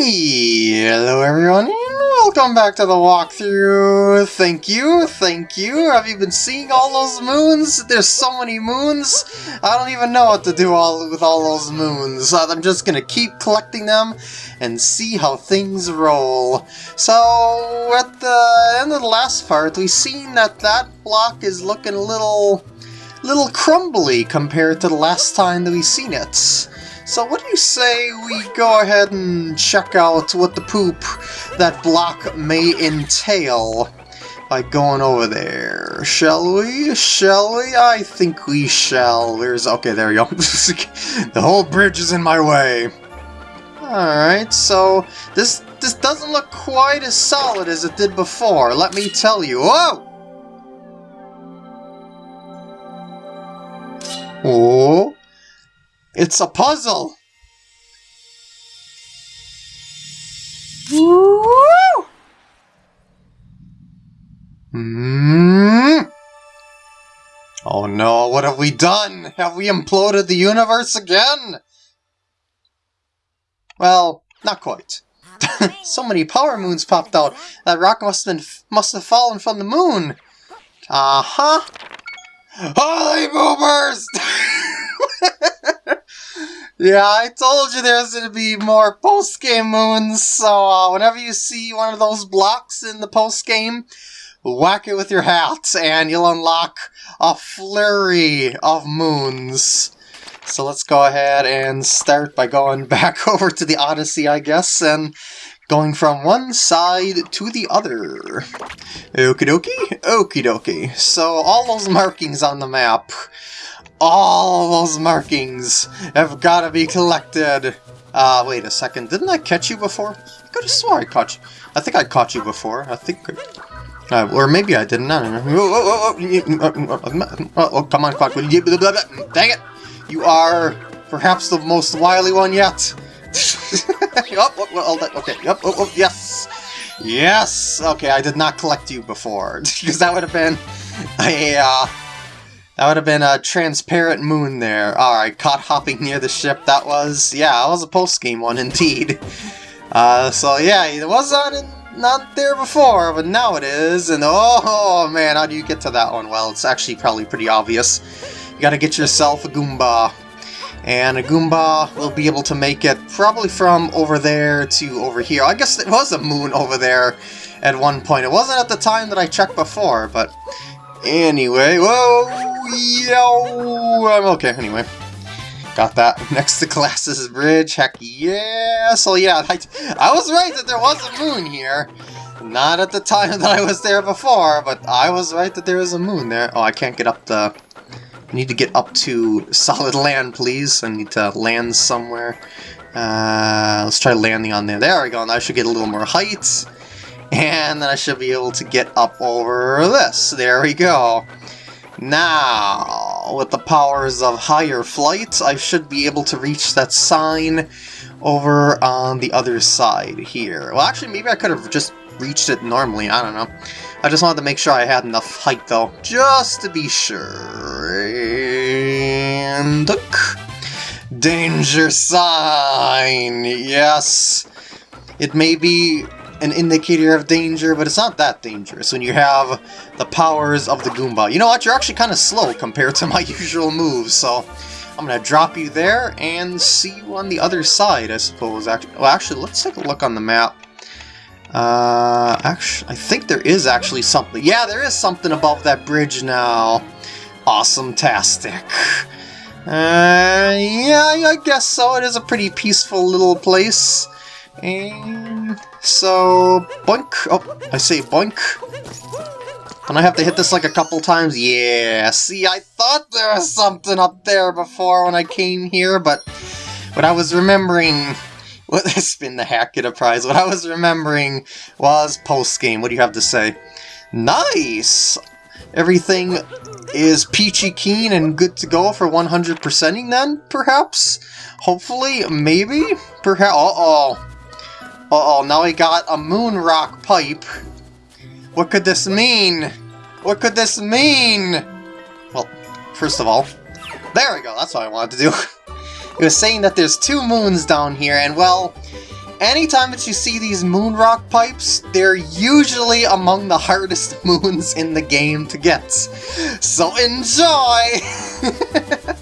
Hello everyone, and welcome back to the walkthrough. Thank you, thank you. Have you been seeing all those moons? There's so many moons. I don't even know what to do all with all those moons. I'm just gonna keep collecting them and see how things roll. So, at the end of the last part, we've seen that that block is looking a little, little crumbly compared to the last time that we've seen it. So what do you say we go ahead and check out what the poop that block may entail by going over there? Shall we? Shall we? I think we shall. There's... Okay, there we go. the whole bridge is in my way. Alright, so this this doesn't look quite as solid as it did before, let me tell you. Whoa! Oh! It's a puzzle! Woo! Hmm? Oh no, what have we done? Have we imploded the universe again? Well, not quite. so many power moons popped out. That rock must have been, must have fallen from the moon. Uh-huh. Holy boomers! Yeah, I told you there's going to be more post-game moons, so uh, whenever you see one of those blocks in the post-game, whack it with your hat, and you'll unlock a flurry of moons. So let's go ahead and start by going back over to the Odyssey, I guess, and going from one side to the other. Okie dokie, okie dokie. So all those markings on the map all those markings have got to be collected. Uh, wait a second. Didn't I catch you before? I could have swore I caught you. I think I caught you before. I think... Uh, or maybe I didn't. I don't know. Oh, oh, oh, oh, oh come on, Clock. Dang it! You are perhaps the most wily one yet. oh, oh, okay. Yep. Oh, oh, yes. Yes. Okay, I did not collect you before because that would have been a uh, that would have been a transparent moon there. Alright, caught hopping near the ship, that was... Yeah, that was a post-game one indeed. Uh, so yeah, it was not, in, not there before, but now it is, and oh man, how do you get to that one? Well, it's actually probably pretty obvious. You gotta get yourself a Goomba. And a Goomba will be able to make it probably from over there to over here. I guess it was a moon over there at one point. It wasn't at the time that I checked before, but Anyway, whoa, yo, I'm okay, anyway. Got that next to Glasses Bridge, heck yeah! So yeah, I, I was right that there was a moon here. Not at the time that I was there before, but I was right that there was a moon there. Oh, I can't get up the... I need to get up to solid land, please. I need to land somewhere. Uh, let's try landing on there. There we go, and I should get a little more height. And then I should be able to get up over this. There we go. Now, with the powers of higher flight, I should be able to reach that sign over on the other side here. Well, actually, maybe I could have just reached it normally. I don't know. I just wanted to make sure I had enough height, though, just to be sure. And. Danger sign! Yes! It may be an indicator of danger, but it's not that dangerous when you have the powers of the Goomba. You know what? You're actually kind of slow compared to my usual moves, so I'm going to drop you there and see you on the other side, I suppose. Actually, well, actually, let's take a look on the map. Uh, actually, I think there is actually something. Yeah, there is something above that bridge now. Awesome-tastic. Uh, yeah, I guess so. It is a pretty peaceful little place. And so, boink. Oh, I say boink. And I have to hit this like a couple times? Yeah, see, I thought there was something up there before when I came here, but what I was remembering... What spin the hack get a prize. What I was remembering was post-game. What do you have to say? Nice! Everything is peachy keen and good to go for 100%ing then, perhaps? Hopefully? Maybe? Perhaps? Uh-oh. Uh-oh, now we got a moon rock pipe. What could this mean? What could this mean? Well, first of all, there we go, that's what I wanted to do. it was saying that there's two moons down here, and well, anytime that you see these moon rock pipes, they're usually among the hardest moons in the game to get. So enjoy!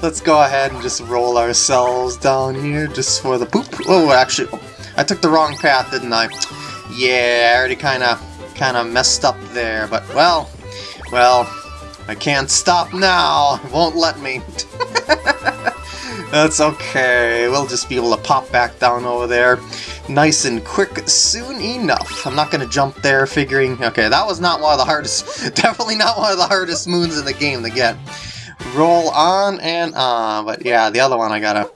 Let's go ahead and just roll ourselves down here just for the poop. Oh, actually, oh, I took the wrong path, didn't I? Yeah, I already kind of kind of messed up there, but well, well, I can't stop now. It won't let me. That's okay. We'll just be able to pop back down over there nice and quick soon enough. I'm not to jump there figuring, okay, that was not one of the hardest, definitely not one of the hardest moons in the game to get. Roll on and on, but yeah, the other one I gotta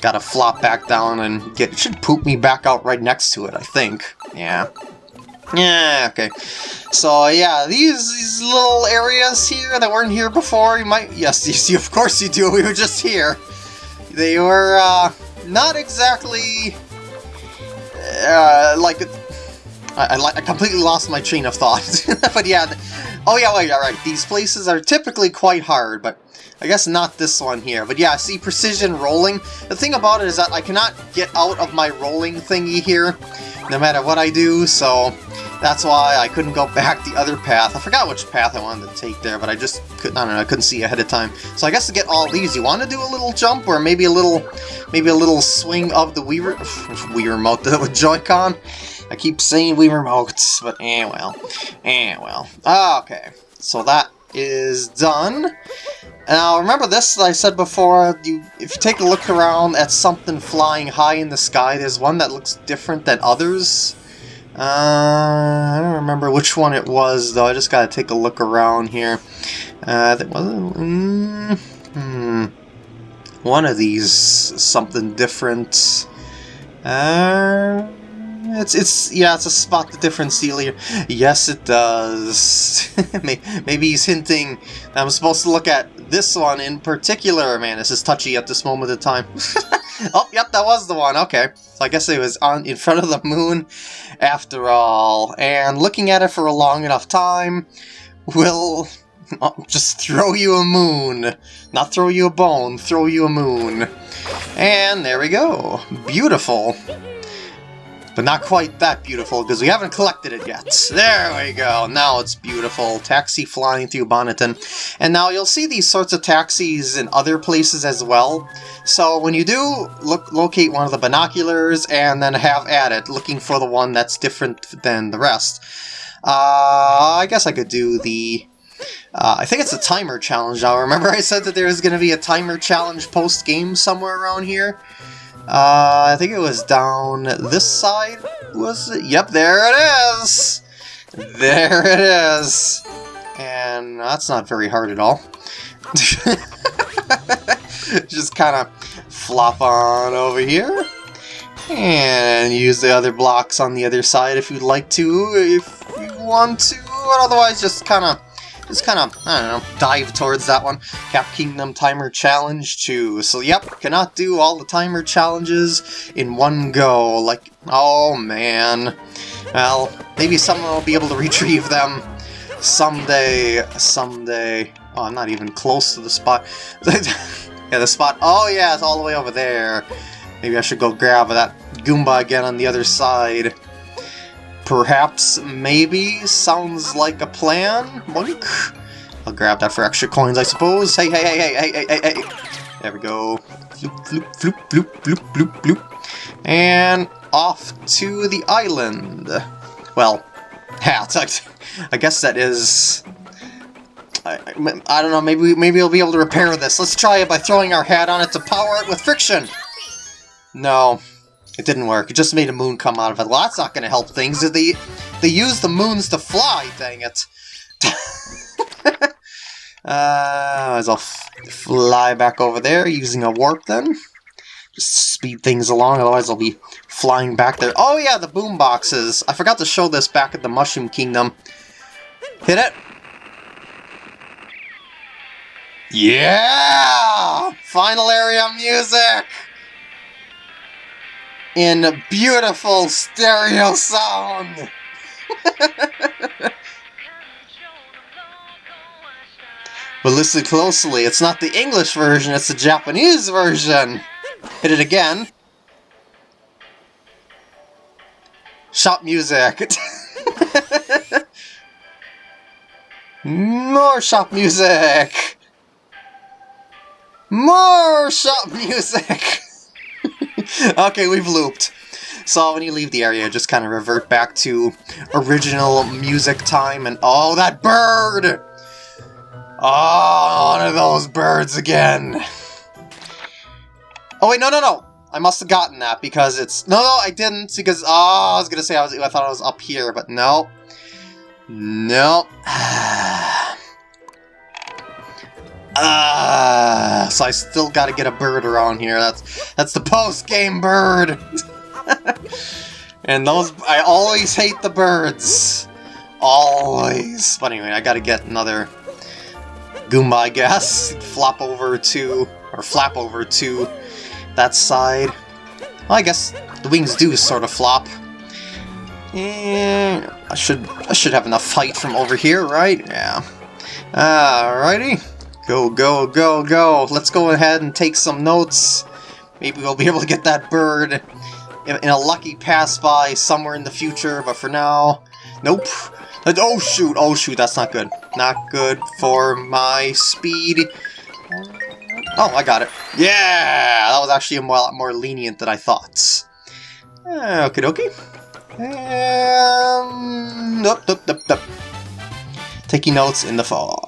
gotta flop back down and get, should poop me back out right next to it, I think. Yeah. Yeah, okay. So yeah, these these little areas here that weren't here before, you might yes, you see, of course you do. We were just here. They were uh, not exactly uh, like I, I, I, completely lost my train of thought. but yeah, oh yeah, wait, alright, these places are typically quite hard, but I guess not this one here. But yeah, see, precision rolling. The thing about it is that I cannot get out of my rolling thingy here, no matter what I do, so that's why I couldn't go back the other path. I forgot which path I wanted to take there, but I just couldn't, I don't know, I couldn't see ahead of time. So I guess to get all these, you want to do a little jump, or maybe a little, maybe a little swing of the Wii, Wii Remote with Joy-Con? I keep saying Wii Remotes, but eh well, eh well. Okay, so that is done. Now, remember this I said before, you, if you take a look around at something flying high in the sky, there's one that looks different than others. Uh, I don't remember which one it was, though. I just gotta take a look around here. Uh, was mm, hmm, one of these something different. Uh, it's, it's, yeah, it's a spot the difference here. Yes, it does. Maybe he's hinting I'm supposed to look at this one in particular. Man, this is touchy at this moment of time. oh, yep, that was the one. Okay. So I guess it was on in front of the moon after all. And looking at it for a long enough time will uh, just throw you a moon. Not throw you a bone, throw you a moon. And there we go. Beautiful. But not quite that beautiful, because we haven't collected it yet. There we go, now it's beautiful. Taxi flying through Bonneton. And now you'll see these sorts of taxis in other places as well. So when you do look, locate one of the binoculars and then have at it, looking for the one that's different than the rest. Uh, I guess I could do the uh, I think it's a timer challenge now. Remember I said that there was going to be a timer challenge post-game somewhere around here? Uh, I think it was down this side, was it? Yep, there it is! There it is! And that's not very hard at all. Just kind of flop on over here. And use the other blocks on the other side if you'd like to, if you want to. Otherwise, just kind of just kind of, I don't know, dive towards that one. Cap Kingdom Timer Challenge 2. So yep, cannot do all the timer challenges in one go. Like, oh man. Well, maybe someone will be able to retrieve them someday, someday. Oh, I'm not even close to the spot. yeah, the spot, oh yeah, it's all the way over there. Maybe I should go grab that Goomba again on the other side. Perhaps, maybe, sounds like a plan? Boink. I'll grab that for extra coins, I suppose. Hey, hey, hey, hey, hey, hey, hey, hey. There we go. Floop, floop, floop, floop, floop, floop, floop. And off to the island. Well, yeah, I guess that is... I, I, don't know, maybe maybe we'll be able to repair this. Let's try it by throwing our hat on it to power it with friction. No, it didn't work. It just made a moon come out of it. Well, that's not going to help things. They, they use the moons to fly, dang it. uh, as I'll fly back over there using a warp then. Just speed things along, otherwise I'll be flying back there. Oh yeah, the boom boxes. I forgot to show this back at the Mushroom Kingdom. Hit it. Yeah! Final area music! In beautiful stereo sound. but listen closely, it's not the English version, it's the Japanese version. Hit it again. Shop music! More shop music! More shop music! okay, we've looped. So when you leave the area, just kind of revert back to original music time and... Oh, that bird! Oh, one of those birds again! Oh wait, no, no, no! I must have gotten that because it's... No, no, I didn't because... Oh, I was gonna say I was. I thought I was up here, but no. No. Ah. Ah, uh, so I still gotta get a bird around here. That's that's the post-game bird! and those... I always hate the birds. Always. But anyway, I gotta get another Goomba, I guess. Flop over to... Or flap over to that side. Well, I guess the wings do sort of flop. And I should I should have enough height from over here, right? Yeah. Alrighty. Go, go, go, go. Let's go ahead and take some notes. Maybe we'll be able to get that bird in, a lucky pass-by somewhere in the future, but for now... Nope. Oh shoot, oh shoot, that's not good. Not good for my speed. Oh, I got it. Yeah! That was actually a lot more lenient than I thought. Uh, okie dokie. Um, nope, nope, nope. Taking notes in the fog.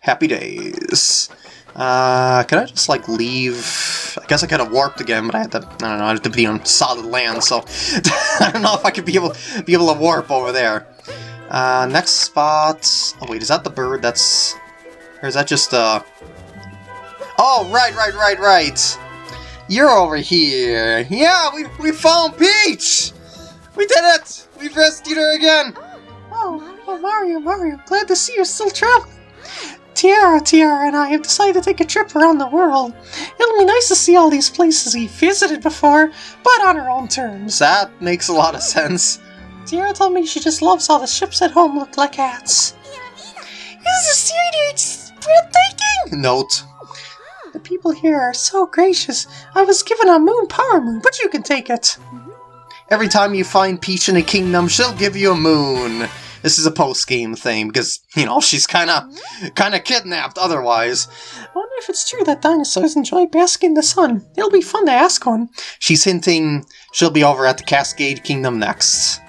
Happy days. Uh, can I just, like, leave... I guess I could have warped again, but I had to... I don't know, I had to be on solid land, so... I don't know if I could be able, be able to warp over there. Uh, next spot... Oh, wait, is that the bird that's... Or is that just, uh... Oh, right, right, right, right. You're over here. Yeah, we, we found Peach! We did it! We've rescued her again! Oh, oh, Mario, Mario, glad to see you're still traveling. Tiara, Tiara and I have decided to take a trip around the world. It'll be nice to see all these places we've visited before, but on our own terms. That makes a lot of sense. Tiara told me she just loves how the ships at home look like hats. This is breathtaking! Note. The people here are so gracious. I was given a moon power moon, but you can take it. Every time you find Peach in a kingdom, she'll give you a moon. This is a post-game thing, because, you know, she's kinda, kinda kidnapped otherwise. I wonder if it's true that dinosaurs enjoy basking in the sun. It'll be fun to ask one. She's hinting she'll be over at the Cascade Kingdom next.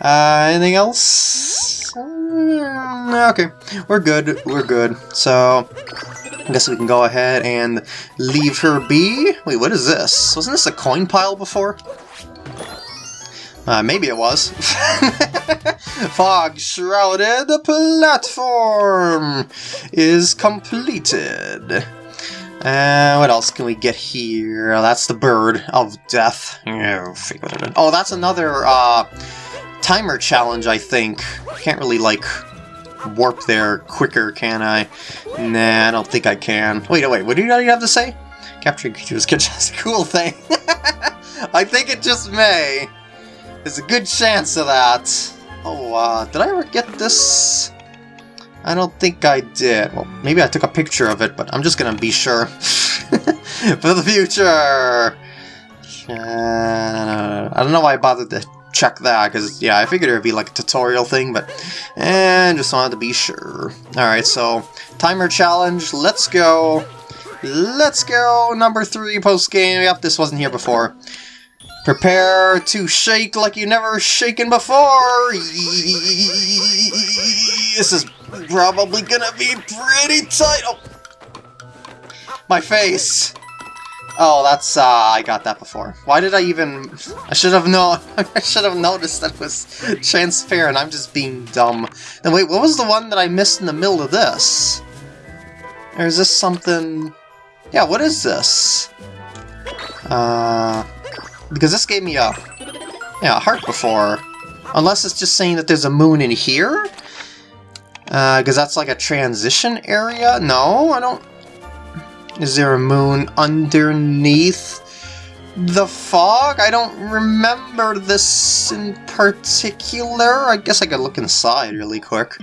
Uh, anything else? Uh, okay, we're good, we're good. So, I guess we can go ahead and leave her be. Wait, what is this? Wasn't this a coin pile before? Uh, maybe it was. Fog shrouded platform is completed. Uh, what else can we get here? Oh, that's the bird of death. Oh, that's another uh, timer challenge, I think. Can't really, like, warp there quicker, can I? Nah, I don't think I can. Wait, wait, what do you have to say? Capturing creatures can just a cool thing. I think it just may. There's a good chance of that. Oh, uh, did I ever get this? I don't think I did. Well, maybe I took a picture of it, but I'm just gonna be sure. For the future! Uh, I don't know why I bothered to check that, because, yeah, I figured it would be like a tutorial thing, but... And just wanted to be sure. Alright, so, timer challenge, let's go. Let's go! Number three post-game. Yep, this wasn't here before. Prepare to shake like you never shaken before! This is probably gonna be pretty tight! Oh. My face! Oh, that's, uh, I got that before. Why did I even... I should have known. I should have noticed that was transparent. I'm just being dumb. Then wait, what was the one that I missed in the middle of this? Or is this something... Yeah, what is this? Uh... Because this gave me a, yeah, a heart before. Unless it's just saying that there's a moon in here? Because uh, that's like a transition area? No, I don't... Is there a moon underneath the fog? I don't remember this in particular. I guess I could look inside really quick.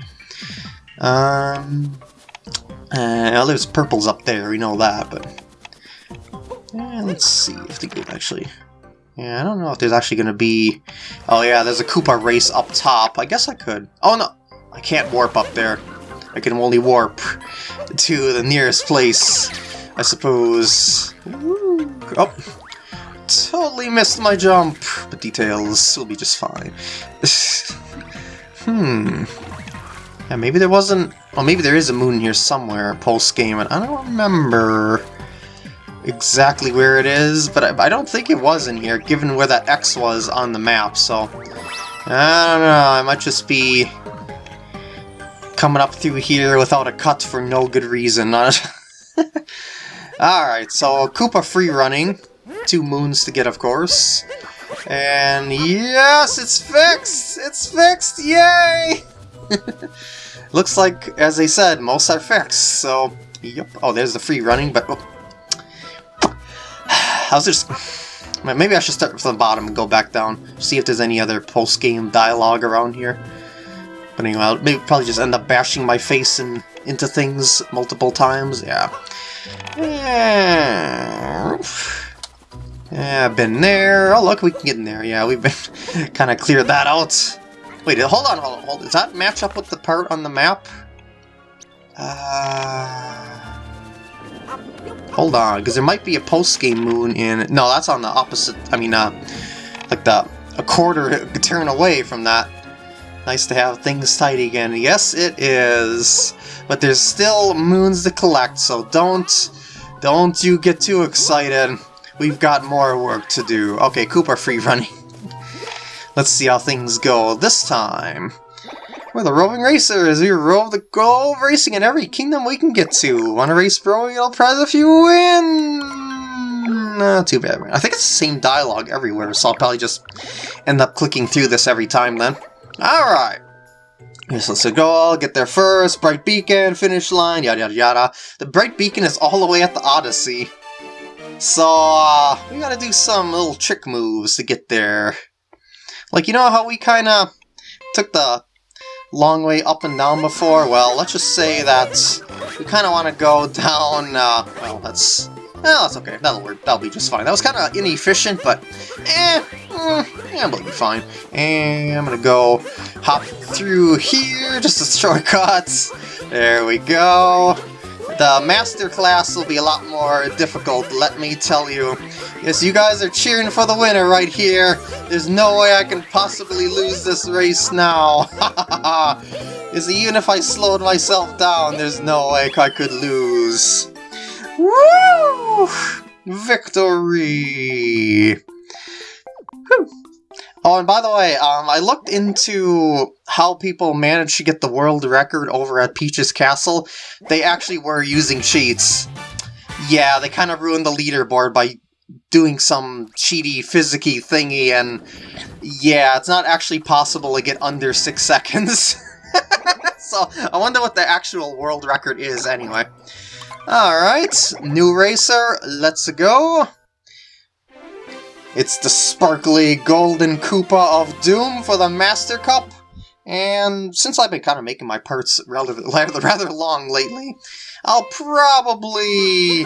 Um, uh, well, there's purples up there, we know that, but... let's see if the game actually Yeah, I don't know if there's actually going to be... Oh yeah, there's a Koopa race up top. I guess I could. Oh no, I can't warp up there. I can only warp to the nearest place, I suppose. Ooh. Oh, totally missed my jump, but details will be just fine. hmm. Yeah, maybe there wasn't... Well, maybe there is a moon here somewhere post-game, and I don't remember exactly where it is, but I, I, don't think it was in here, given where that X was on the map, so... I don't know, I might just be coming up through here without a cut for no good reason. Alright, so Koopa free running. Two moons to get, of course. And yes, it's fixed! It's fixed! Yay! Looks like, as I said, most are fixed, so... Yep. Oh, there's the free running, but... Oh. Was just... Maybe I should start from the bottom and go back down, see if there's any other post-game dialogue around here. But anyway, I'll maybe probably just end up bashing my face in, into things multiple times, yeah. Yeah, yeah been there. Oh look, we can get in there. Yeah, we've been kind of cleared that out. Wait, hold on, hold on, hold on. Does that match up with the part on the map? Uh, hold on, because there might be a post-game moon in... No, that's on the opposite... I mean, uh, like the a quarter turn away from that. Nice to have things tidy again. Yes, it is. But there's still moons to collect, so don't... Don't you get too excited. We've got more work to do. Okay, Koopa free running. Let's see how things go this time. We're the roving racers. We rove the globe racing in every kingdom we can get to. Want to race, bro? You'll prize if you win. Not too bad. I think it's the same dialogue everywhere, so I'll probably just end up clicking through this every time then. Alright. Yes, let's go. I'll get there first. Bright Beacon, finish line, yada yada yada. The Bright Beacon is all the way at the Odyssey. So, uh, we gotta do some little trick moves to get there. Like, you know how we kind of took the long way up and down before? Well, let's just say that we kind of want to go down, uh, well, that's, well, that's okay, that'll work, that'll be just fine. That was kind of inefficient, but, eh, mm, yeah, it'll be fine. And I'm gonna go hop through here, just a shortcut. There we go. The master class will be a lot more difficult, let me tell you. Yes, you guys are cheering for the winner right here. There's no way I can possibly lose this race now. Is even if I slowed myself down, there's no way I could lose. Woo! Victory! Oh, and by the way, um, I looked into how people managed to get the world record over at Peach's Castle. They actually were using cheats. Yeah, they kind of ruined the leaderboard by doing some cheaty, physicky thingy, and yeah, it's not actually possible to get under six seconds. so, I wonder what the actual world record is anyway. Alright, new racer, let's go. It's the sparkly golden Koopa of Doom for the Master Cup. And since I've been kind of making my parts rather, rather long lately, I'll probably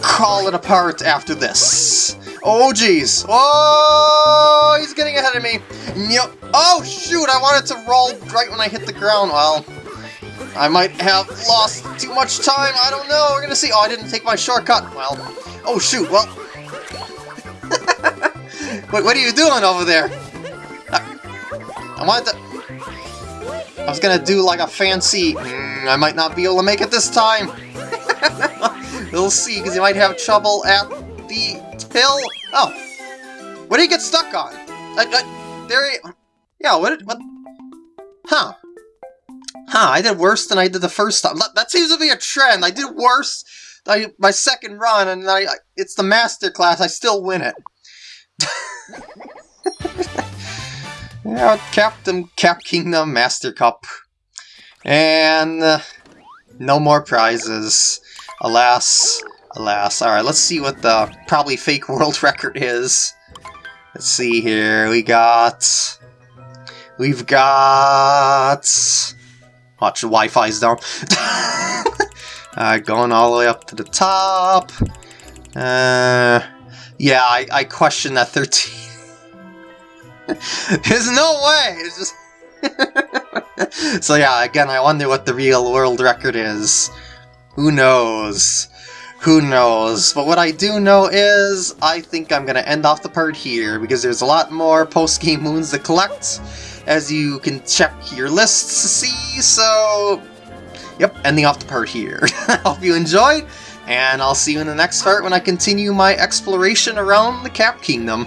call it apart after this. Oh, jeez. Oh, he's getting ahead of me. Yep. Oh, shoot, I wanted to roll right when I hit the ground. Well, I might have lost too much time. I don't know. We're going to see. Oh, I didn't take my shortcut. Well, oh, shoot. Well, Wait, what are you doing over there? I wanted to... I was gonna do like a fancy... Mm, I might not be able to make it this time. we'll see, because you might have trouble at the hill. Oh. What did you get stuck on? Uh, uh, there he... Yeah, what. What? Huh. Huh, I did worse than I did the first time. That seems to be a trend. I did worse I, my second run, and I, it's the master class. I still win it. yeah, Captain Cap Kingdom Master Cup. And uh, no more prizes. Alas, alas. Alright, let's see what the probably fake world record is. Let's see here. We got... We've got... Watch, the Wi-Fi's down. uh, going all the way up to the top. Uh, Yeah, I, I question that 13. There's no way! Just... so yeah, again, I wonder what the real world record is. Who knows? Who knows? But what I do know is, I think I'm going to end off the part here, because there's a lot more post-game moons to collect, as you can check your lists to see, so... Yep, ending off the part here. I Hope you enjoyed, and I'll see you in the next part when I continue my exploration around the Cap Kingdom.